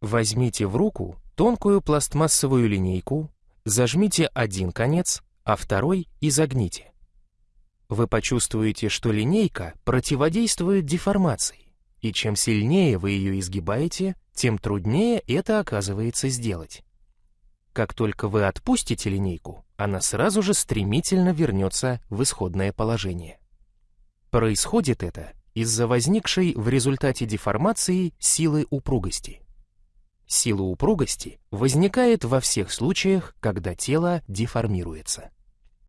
Возьмите в руку тонкую пластмассовую линейку, зажмите один конец, а второй изогните. Вы почувствуете, что линейка противодействует деформации, и чем сильнее вы ее изгибаете, тем труднее это оказывается сделать. Как только вы отпустите линейку, она сразу же стремительно вернется в исходное положение. Происходит это из-за возникшей в результате деформации силы упругости. Сила упругости возникает во всех случаях, когда тело деформируется.